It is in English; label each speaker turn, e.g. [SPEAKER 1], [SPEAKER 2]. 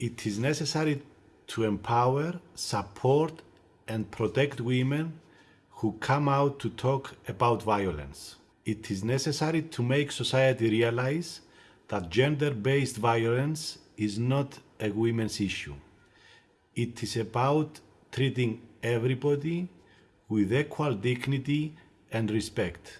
[SPEAKER 1] It is necessary to empower, support, and protect women who come out to talk about violence. It is necessary to make society realize that gender based violence is not a women's issue. It is about treating everybody with equal dignity and respect.